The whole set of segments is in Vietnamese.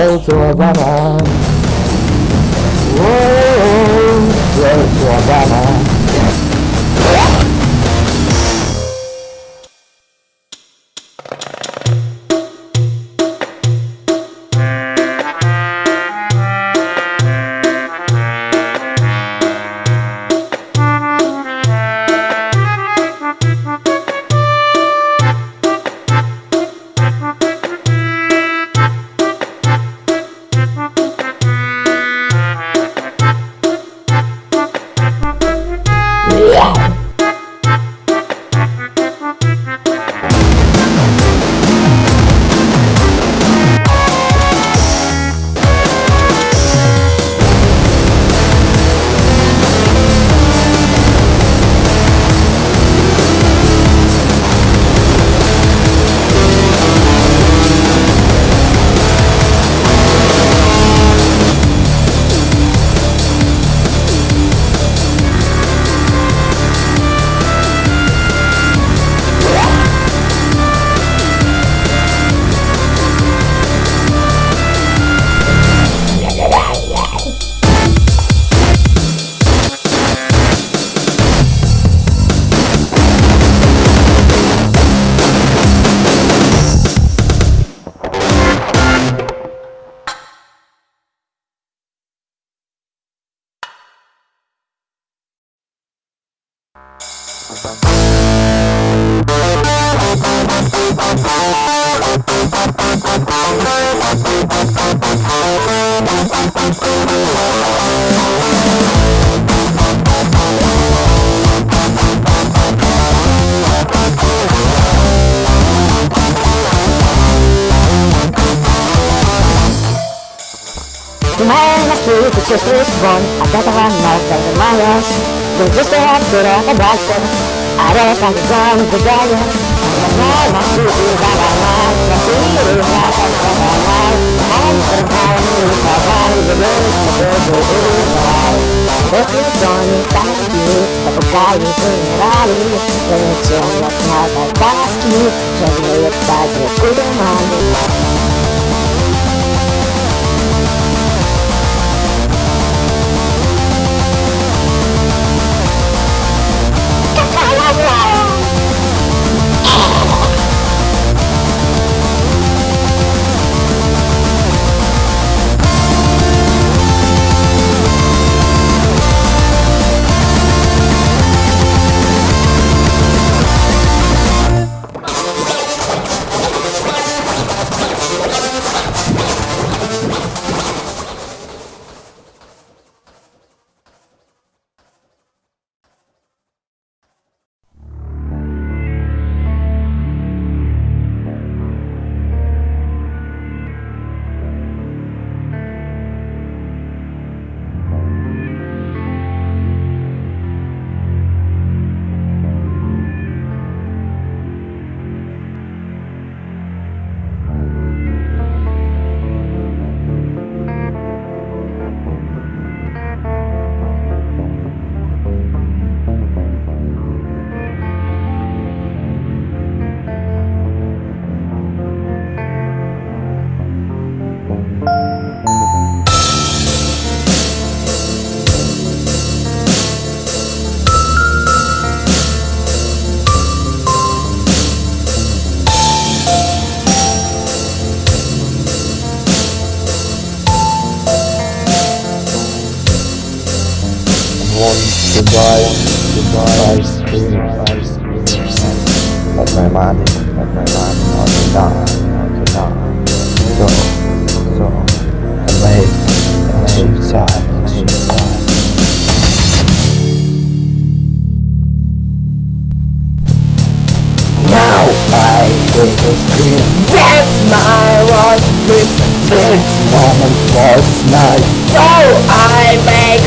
该怎么办 To masih rescue, the sisters won. I got the one. The liars. The sister had good at the doctor. I don't think it's wrong with mà guy. The man has two, that I mà The two, that I like. I'm the man who is the one who is the mà tôi is the right. If you're going back to you, the guy is in the rally. When it's on your mouth, I ask you. So you're my body, let my body also down, also down. So, so, and my, and. Now I will scream, that's my right grip, this moment was mine. So I make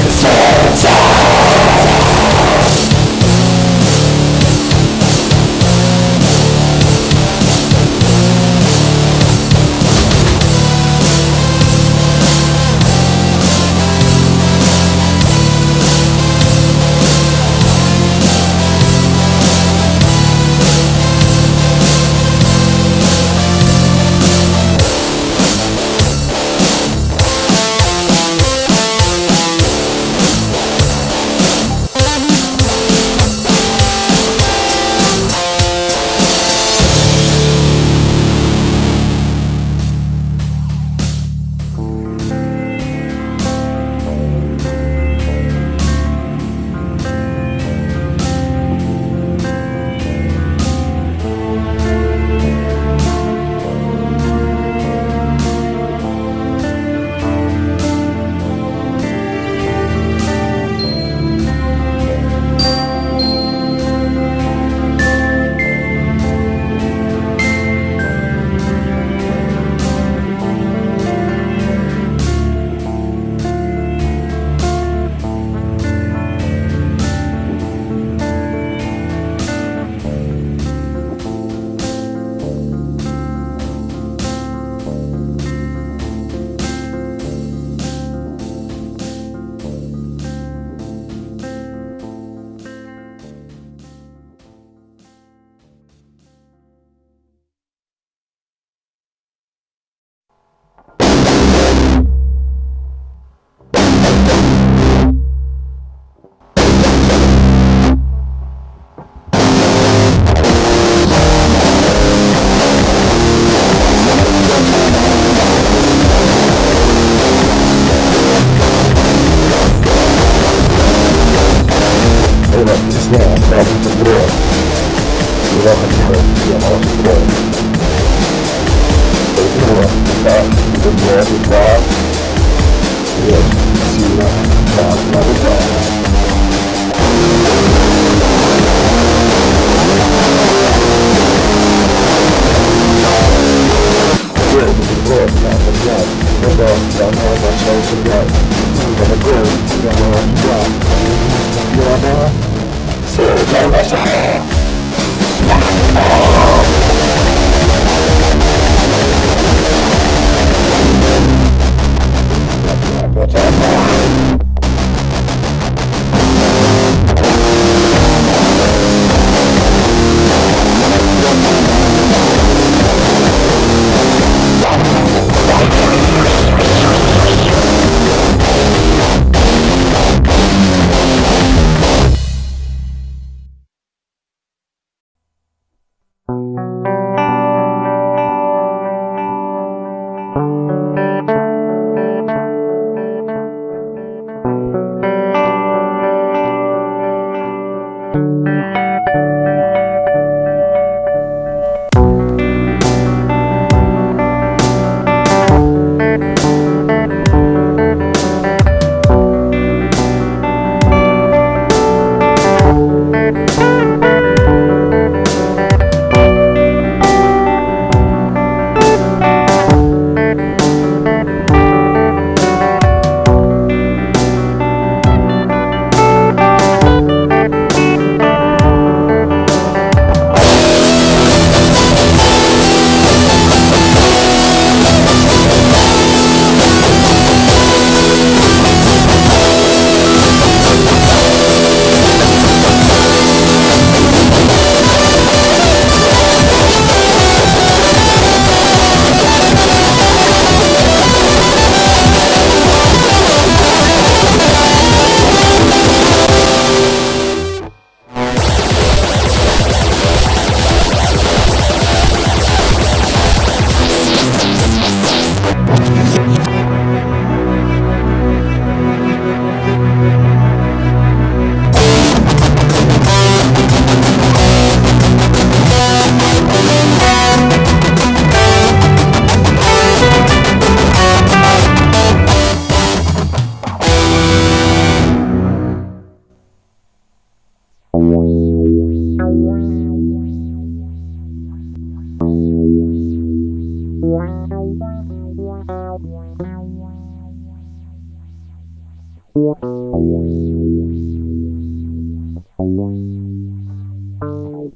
Thank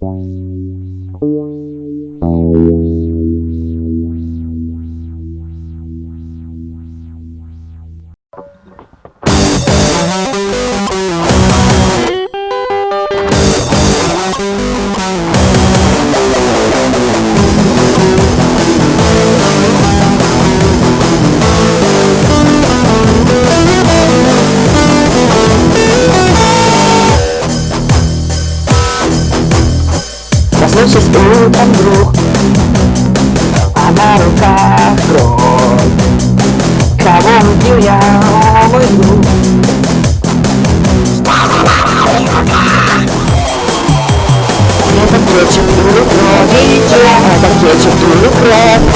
you. был там друг. А на руках кровь. Кого мутил я, мой друг Это кетчуп, дура кровь, это кетчуп, дура кровь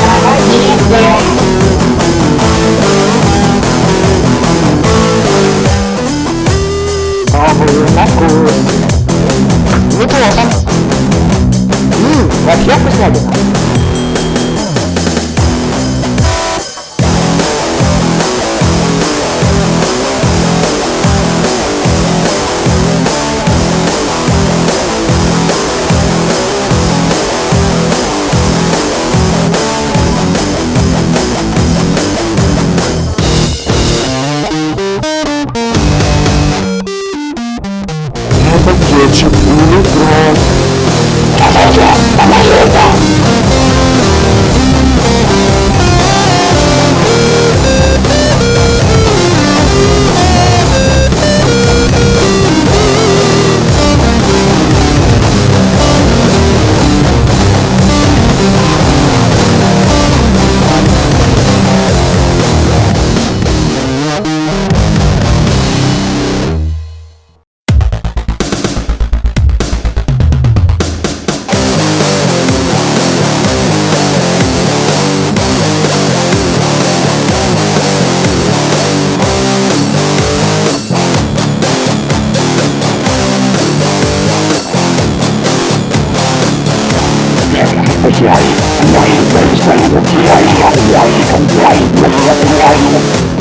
chạy Ngày bên sân chạy Ngày không chạy Mình là cái